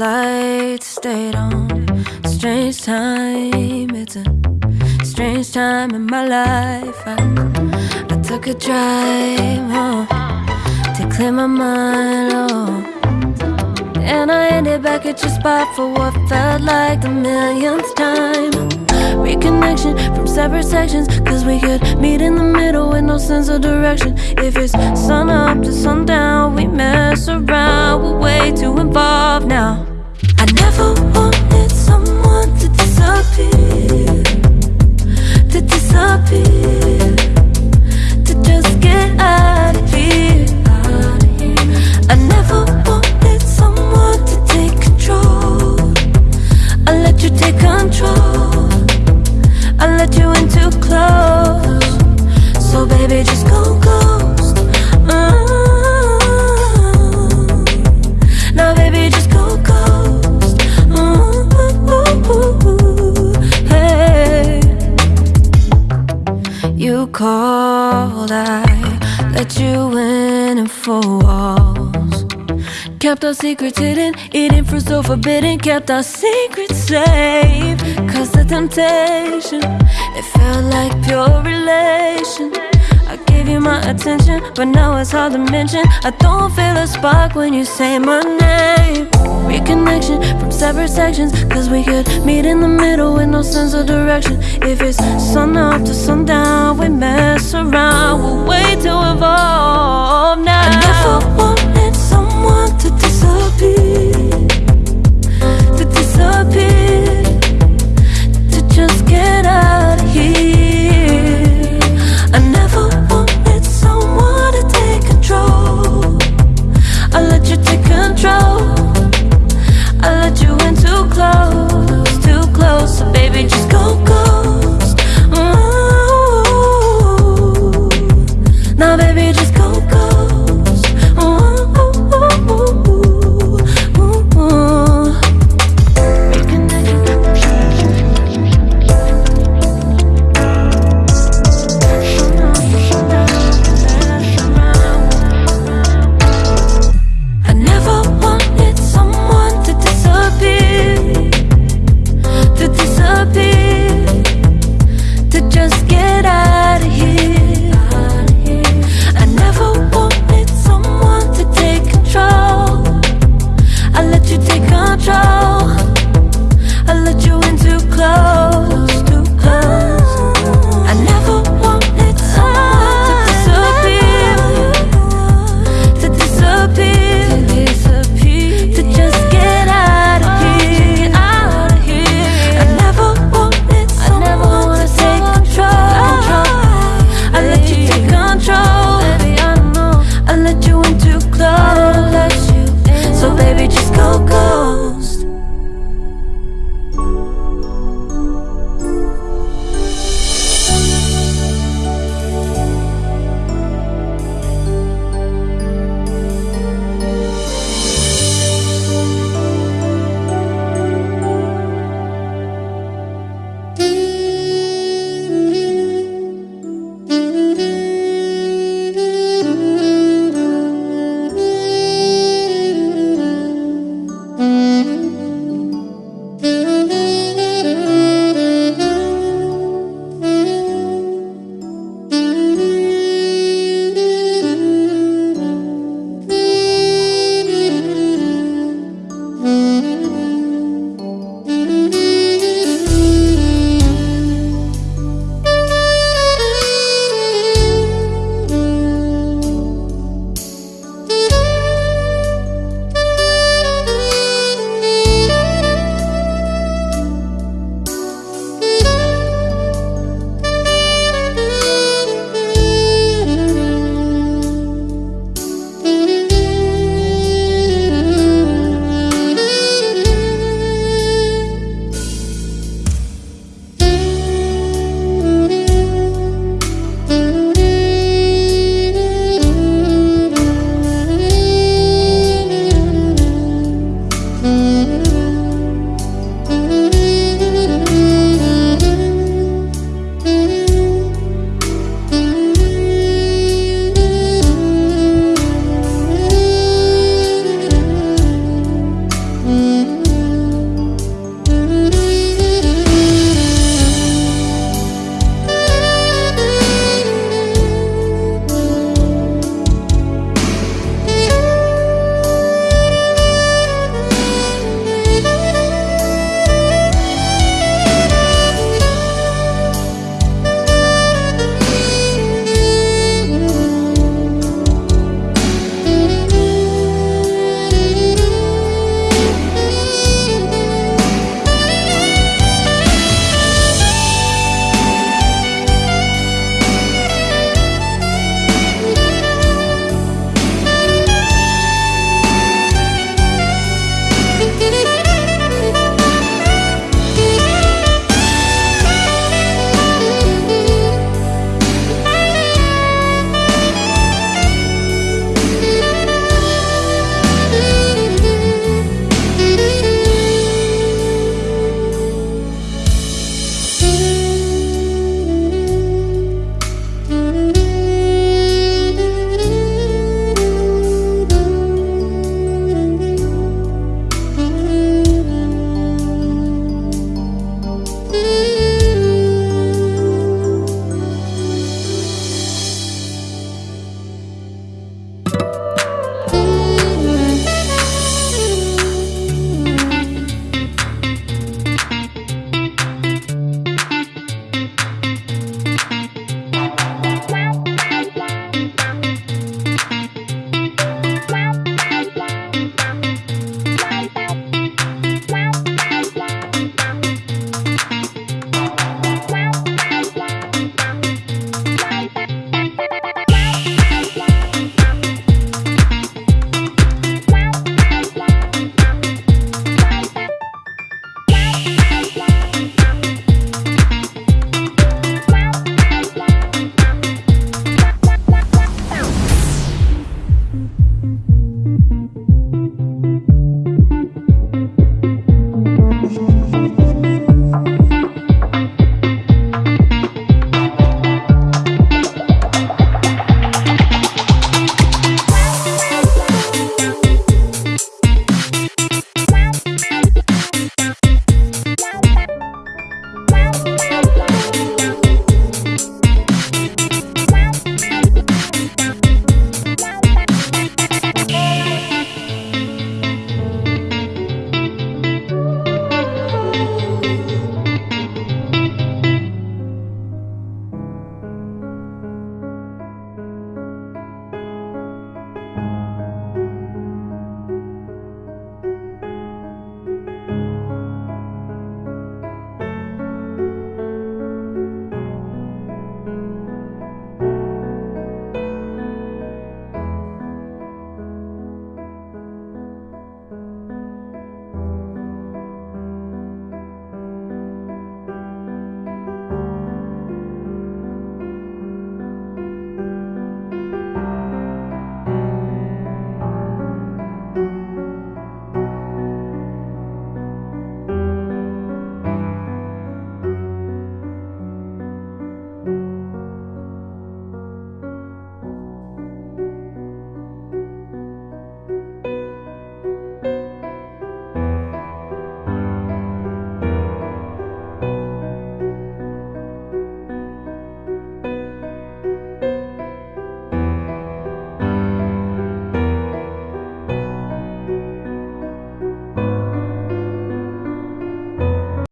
long flights, stayed on. Strange time, it's a strange time in my life. I, I took a drive home to clear my mind. Oh. And I ended back at your spot for what felt like the millionth time. Reconnection from separate sections, cause we could meet in the middle with no sense of direction. If it's sun up to sundown, we mess around, we're way too involved now. Disappear, to disappear, to just get out of here. I never our secrets hidden, eating fruit so forbidden. Kept our secrets safe. Cause the temptation, it felt like pure relation. I gave you my attention, but now it's hard to mention. I don't feel a spark when you say my name. Reconnection from separate sections, cause we could meet in the middle with no sense of direction. If it's sun up to sundown, we mess around, we're way too evolved now.